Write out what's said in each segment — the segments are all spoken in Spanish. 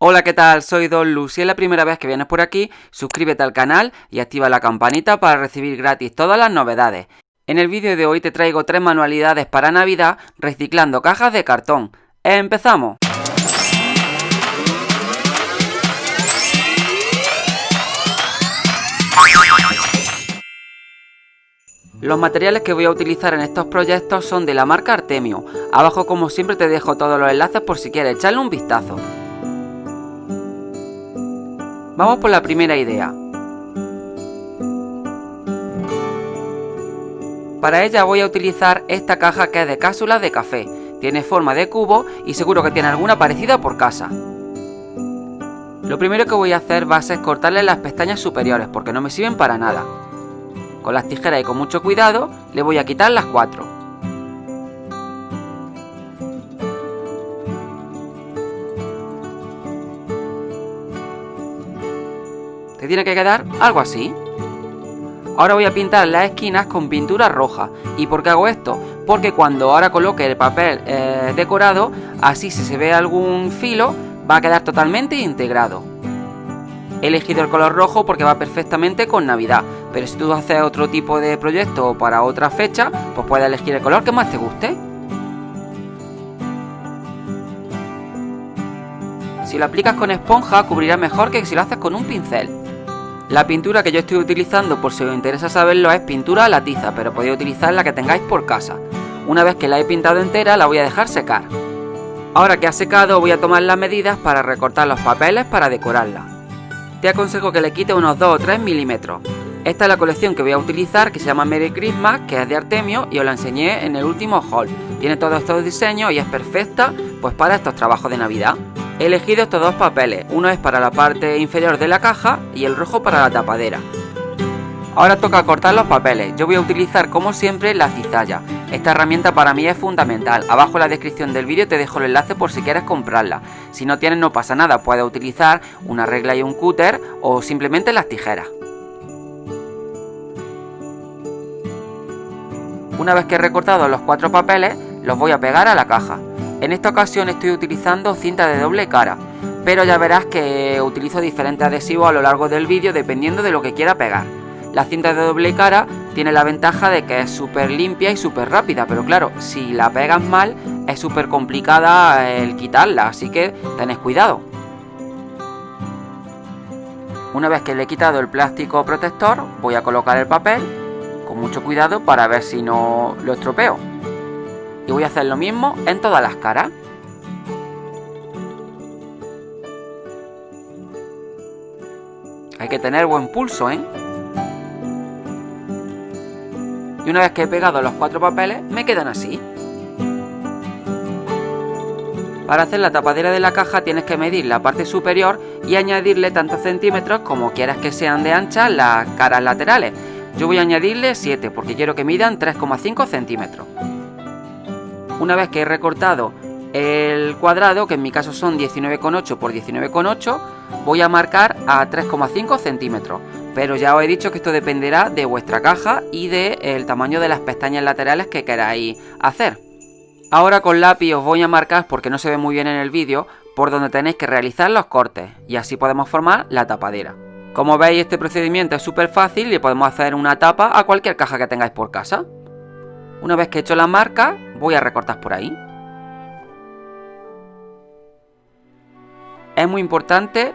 Hola, ¿qué tal? Soy Don Lu. Si es la primera vez que vienes por aquí, suscríbete al canal y activa la campanita para recibir gratis todas las novedades. En el vídeo de hoy te traigo tres manualidades para Navidad reciclando cajas de cartón. ¡Empezamos! Los materiales que voy a utilizar en estos proyectos son de la marca Artemio. Abajo como siempre te dejo todos los enlaces por si quieres echarle un vistazo. Vamos por la primera idea. Para ella voy a utilizar esta caja que es de cápsulas de café. Tiene forma de cubo y seguro que tiene alguna parecida por casa. Lo primero que voy a hacer va a ser cortarle las pestañas superiores porque no me sirven para nada. Con las tijeras y con mucho cuidado le voy a quitar las cuatro. Tiene que quedar algo así. Ahora voy a pintar las esquinas con pintura roja. ¿Y por qué hago esto? Porque cuando ahora coloque el papel eh, decorado, así si se ve algún filo, va a quedar totalmente integrado. He elegido el color rojo porque va perfectamente con Navidad, pero si tú haces otro tipo de proyecto para otra fecha, pues puedes elegir el color que más te guste. Si lo aplicas con esponja, cubrirá mejor que si lo haces con un pincel. La pintura que yo estoy utilizando, por si os interesa saberlo, es pintura a la tiza, pero podéis utilizar la que tengáis por casa. Una vez que la he pintado entera, la voy a dejar secar. Ahora que ha secado, voy a tomar las medidas para recortar los papeles para decorarla. Te aconsejo que le quite unos 2 o 3 milímetros. Esta es la colección que voy a utilizar, que se llama Merry Christmas, que es de Artemio, y os la enseñé en el último haul. Tiene todos estos diseños y es perfecta pues para estos trabajos de Navidad. He elegido estos dos papeles, uno es para la parte inferior de la caja y el rojo para la tapadera. Ahora toca cortar los papeles, yo voy a utilizar como siempre la cizalla. Esta herramienta para mí es fundamental, abajo en la descripción del vídeo te dejo el enlace por si quieres comprarla. Si no tienes no pasa nada, puedes utilizar una regla y un cúter o simplemente las tijeras. Una vez que he recortado los cuatro papeles, los voy a pegar a la caja. En esta ocasión estoy utilizando cinta de doble cara, pero ya verás que utilizo diferentes adhesivos a lo largo del vídeo dependiendo de lo que quiera pegar. La cinta de doble cara tiene la ventaja de que es súper limpia y súper rápida, pero claro, si la pegas mal es súper complicada el quitarla, así que tenés cuidado. Una vez que le he quitado el plástico protector, voy a colocar el papel con mucho cuidado para ver si no lo estropeo y voy a hacer lo mismo en todas las caras. Hay que tener buen pulso, ¿eh? Y una vez que he pegado los cuatro papeles, me quedan así. Para hacer la tapadera de la caja tienes que medir la parte superior y añadirle tantos centímetros como quieras que sean de ancha las caras laterales. Yo voy a añadirle 7 porque quiero que midan 3,5 centímetros. Una vez que he recortado el cuadrado, que en mi caso son 19,8 por 19,8, voy a marcar a 3,5 centímetros. Pero ya os he dicho que esto dependerá de vuestra caja y del tamaño de las pestañas laterales que queráis hacer. Ahora con lápiz os voy a marcar, porque no se ve muy bien en el vídeo, por donde tenéis que realizar los cortes y así podemos formar la tapadera. Como veis este procedimiento es súper fácil y podemos hacer una tapa a cualquier caja que tengáis por casa. Una vez que he hecho la marca, voy a recortar por ahí. Es muy importante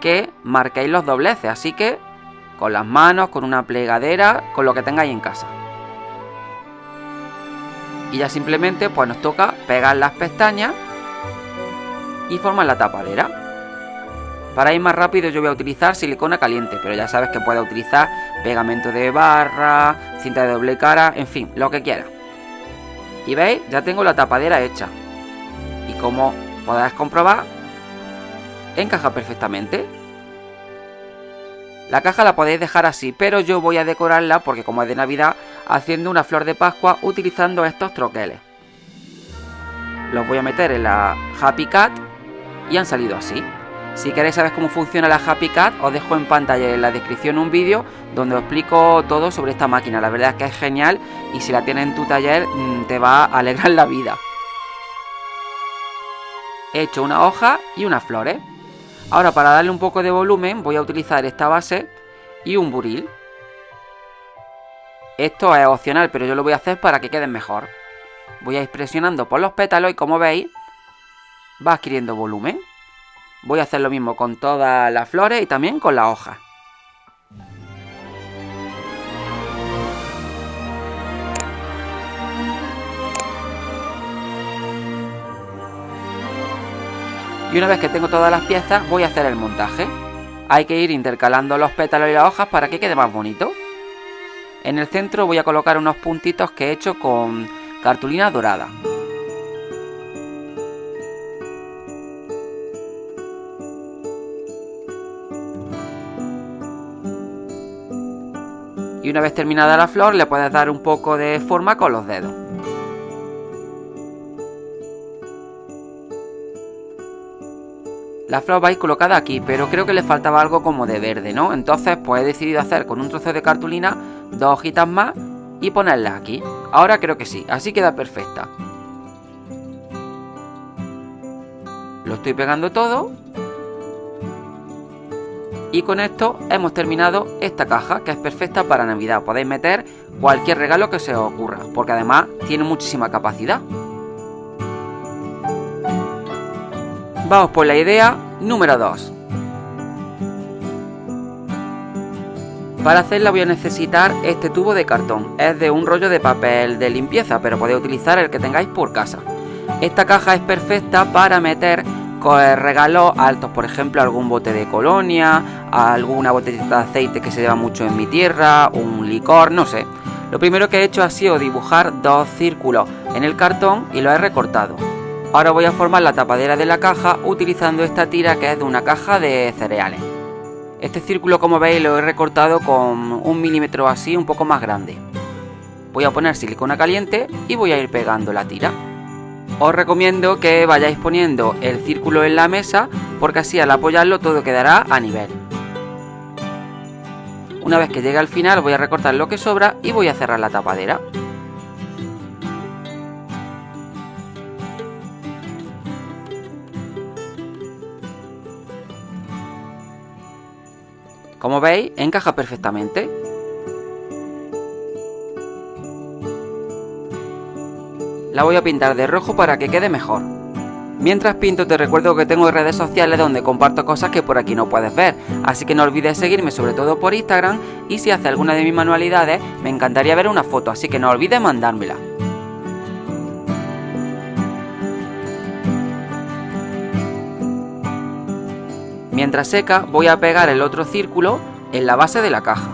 que marquéis los dobleces, así que con las manos, con una plegadera, con lo que tengáis en casa. Y ya simplemente pues nos toca pegar las pestañas y formar la tapadera. Para ir más rápido yo voy a utilizar silicona caliente, pero ya sabes que puedes utilizar pegamento de barra, cinta de doble cara, en fin, lo que quieras. Y veis, ya tengo la tapadera hecha. Y como podéis comprobar, encaja perfectamente. La caja la podéis dejar así, pero yo voy a decorarla, porque como es de Navidad, haciendo una flor de Pascua utilizando estos troqueles. Los voy a meter en la Happy Cat y han salido así. Si queréis saber cómo funciona la Happy Cat, os dejo en pantalla en la descripción un vídeo donde os explico todo sobre esta máquina. La verdad es que es genial y si la tienes en tu taller mm, te va a alegrar la vida. He hecho una hoja y unas flores. Ahora para darle un poco de volumen voy a utilizar esta base y un buril. Esto es opcional, pero yo lo voy a hacer para que queden mejor. Voy a ir presionando por los pétalos y como veis va adquiriendo volumen. Voy a hacer lo mismo con todas las flores y también con las hojas. Y una vez que tengo todas las piezas voy a hacer el montaje. Hay que ir intercalando los pétalos y las hojas para que quede más bonito. En el centro voy a colocar unos puntitos que he hecho con cartulina dorada. Y una vez terminada la flor le puedes dar un poco de forma con los dedos. La flor va colocada aquí, pero creo que le faltaba algo como de verde, ¿no? Entonces pues he decidido hacer con un trozo de cartulina dos hojitas más y ponerlas aquí. Ahora creo que sí, así queda perfecta. Lo estoy pegando todo. Y con esto hemos terminado esta caja, que es perfecta para Navidad. Podéis meter cualquier regalo que se os ocurra, porque además tiene muchísima capacidad. Vamos por la idea número 2. Para hacerla voy a necesitar este tubo de cartón. Es de un rollo de papel de limpieza, pero podéis utilizar el que tengáis por casa. Esta caja es perfecta para meter regalos altos, por ejemplo algún bote de colonia, alguna botellita de aceite que se lleva mucho en mi tierra, un licor, no sé. Lo primero que he hecho ha sido dibujar dos círculos en el cartón y lo he recortado. Ahora voy a formar la tapadera de la caja utilizando esta tira que es de una caja de cereales. Este círculo como veis lo he recortado con un milímetro así un poco más grande. Voy a poner silicona caliente y voy a ir pegando la tira. Os recomiendo que vayáis poniendo el círculo en la mesa porque así al apoyarlo todo quedará a nivel. Una vez que llegue al final voy a recortar lo que sobra y voy a cerrar la tapadera. Como veis, encaja perfectamente. La voy a pintar de rojo para que quede mejor. Mientras pinto te recuerdo que tengo redes sociales donde comparto cosas que por aquí no puedes ver, así que no olvides seguirme sobre todo por Instagram y si hace alguna de mis manualidades me encantaría ver una foto, así que no olvides mandármela. Mientras seca voy a pegar el otro círculo en la base de la caja.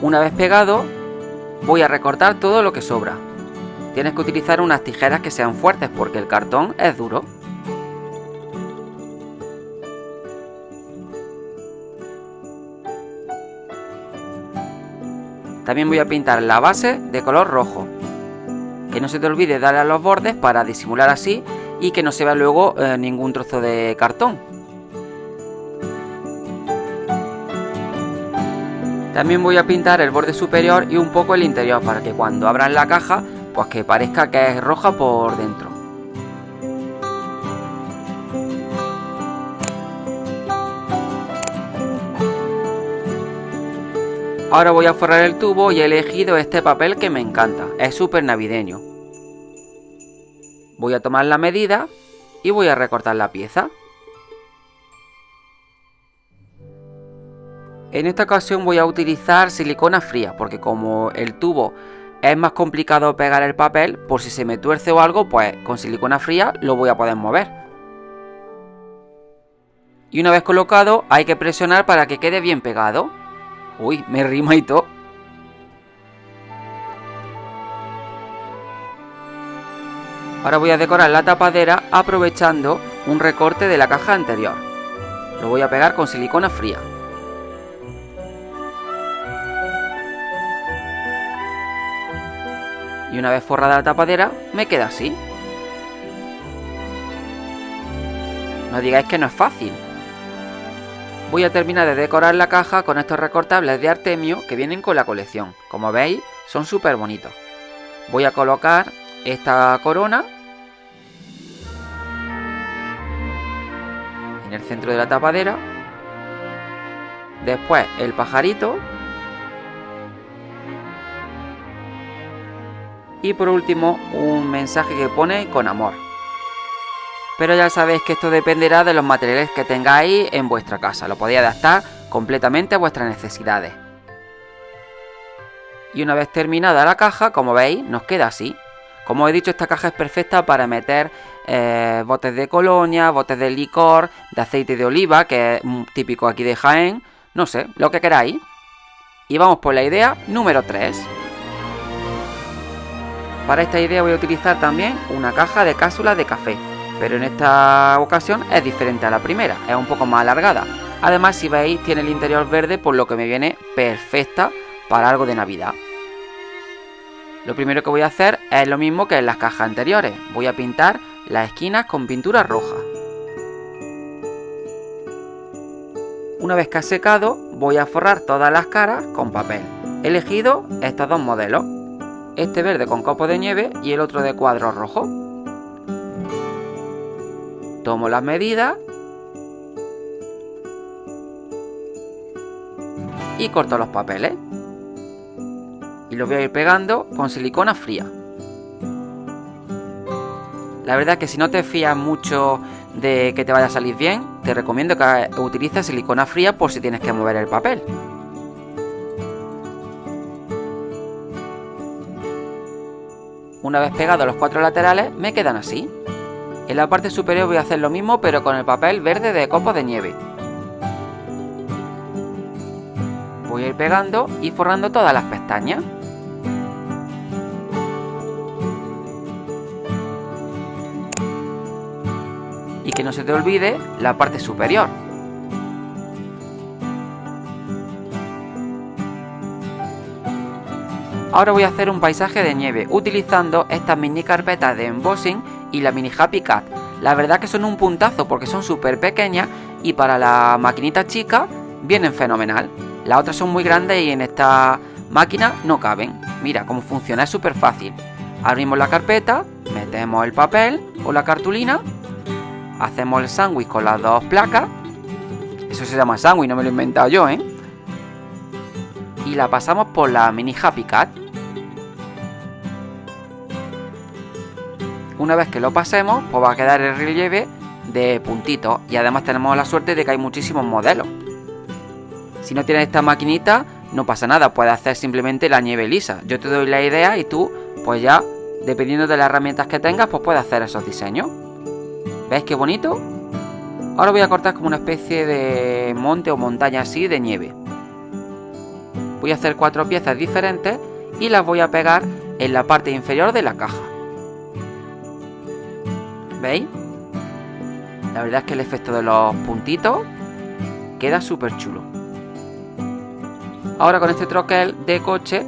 Una vez pegado voy a recortar todo lo que sobra. Tienes que utilizar unas tijeras que sean fuertes porque el cartón es duro. También voy a pintar la base de color rojo. Que no se te olvide darle a los bordes para disimular así y que no se vea luego eh, ningún trozo de cartón. También voy a pintar el borde superior y un poco el interior para que cuando abran la caja pues que parezca que es roja por dentro. Ahora voy a forrar el tubo y he elegido este papel que me encanta, es súper navideño. Voy a tomar la medida y voy a recortar la pieza. En esta ocasión voy a utilizar silicona fría porque como el tubo es más complicado pegar el papel, por si se me tuerce o algo, pues con silicona fría lo voy a poder mover. Y una vez colocado hay que presionar para que quede bien pegado. Uy, me rima y todo. Ahora voy a decorar la tapadera aprovechando un recorte de la caja anterior. Lo voy a pegar con silicona fría. Y una vez forrada la tapadera, me queda así. No digáis que no es fácil. Voy a terminar de decorar la caja con estos recortables de Artemio que vienen con la colección. Como veis, son súper bonitos. Voy a colocar esta corona en el centro de la tapadera. Después el pajarito. Y por último un mensaje que pone con amor. Pero ya sabéis que esto dependerá de los materiales que tengáis en vuestra casa. Lo podéis adaptar completamente a vuestras necesidades. Y una vez terminada la caja, como veis, nos queda así. Como he dicho, esta caja es perfecta para meter eh, botes de colonia, botes de licor, de aceite de oliva, que es típico aquí de Jaén. No sé, lo que queráis. Y vamos por la idea número 3. Para esta idea voy a utilizar también una caja de cápsulas de café. Pero en esta ocasión es diferente a la primera, es un poco más alargada. Además, si veis, tiene el interior verde, por lo que me viene perfecta para algo de Navidad. Lo primero que voy a hacer es lo mismo que en las cajas anteriores. Voy a pintar las esquinas con pintura roja. Una vez que ha secado, voy a forrar todas las caras con papel. He elegido estos dos modelos. Este verde con copo de nieve y el otro de cuadro rojo. Tomo las medidas y corto los papeles y lo voy a ir pegando con silicona fría. La verdad que si no te fías mucho de que te vaya a salir bien, te recomiendo que utilices silicona fría por si tienes que mover el papel. Una vez pegados los cuatro laterales, me quedan así. En la parte superior voy a hacer lo mismo, pero con el papel verde de copo de nieve. Voy a ir pegando y forrando todas las pestañas. Que no se te olvide la parte superior. Ahora voy a hacer un paisaje de nieve utilizando estas mini carpetas de embossing y la mini Happy Cat. La verdad que son un puntazo porque son súper pequeñas y para la maquinita chica vienen fenomenal. Las otras son muy grandes y en esta máquina no caben. Mira cómo funciona, es súper fácil. Abrimos la carpeta, metemos el papel o la cartulina hacemos el sándwich con las dos placas. Eso se llama sándwich, no me lo he inventado yo, ¿eh? Y la pasamos por la mini Happy Cat. Una vez que lo pasemos, pues va a quedar el relieve de puntitos. Y además tenemos la suerte de que hay muchísimos modelos. Si no tienes esta maquinita, no pasa nada, puedes hacer simplemente la nieve lisa. Yo te doy la idea y tú, pues ya, dependiendo de las herramientas que tengas, pues puedes hacer esos diseños. ¿Veis qué bonito? Ahora voy a cortar como una especie de monte o montaña así de nieve. Voy a hacer cuatro piezas diferentes y las voy a pegar en la parte inferior de la caja. ¿Veis? La verdad es que el efecto de los puntitos queda súper chulo. Ahora con este troquel de coche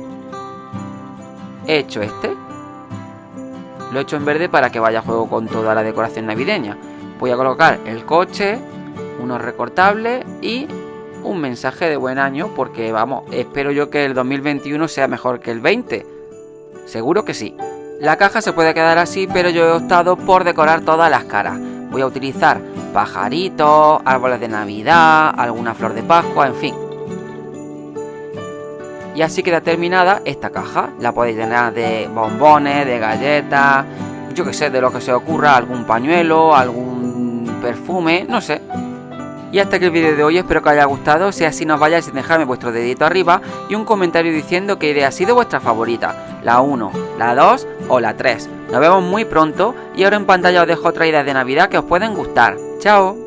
he hecho este. Lo he hecho en verde para que vaya a juego con toda la decoración navideña. Voy a colocar el coche, unos recortables y un mensaje de buen año porque vamos, espero yo que el 2021 sea mejor que el 20. Seguro que sí. La caja se puede quedar así, pero yo he optado por decorar todas las caras. Voy a utilizar pajaritos, árboles de Navidad, alguna flor de Pascua, en fin. Y así queda terminada esta caja. La podéis llenar de bombones, de galletas, yo que sé, de lo que se ocurra, algún pañuelo, algún perfume, no sé. Y hasta aquí el vídeo de hoy, espero que os haya gustado, si así nos vayáis sin dejarme vuestro dedito arriba y un comentario diciendo qué idea ha sido vuestra favorita, la 1, la 2 o la 3. Nos vemos muy pronto y ahora en pantalla os dejo otra idea de Navidad que os pueden gustar. ¡Chao!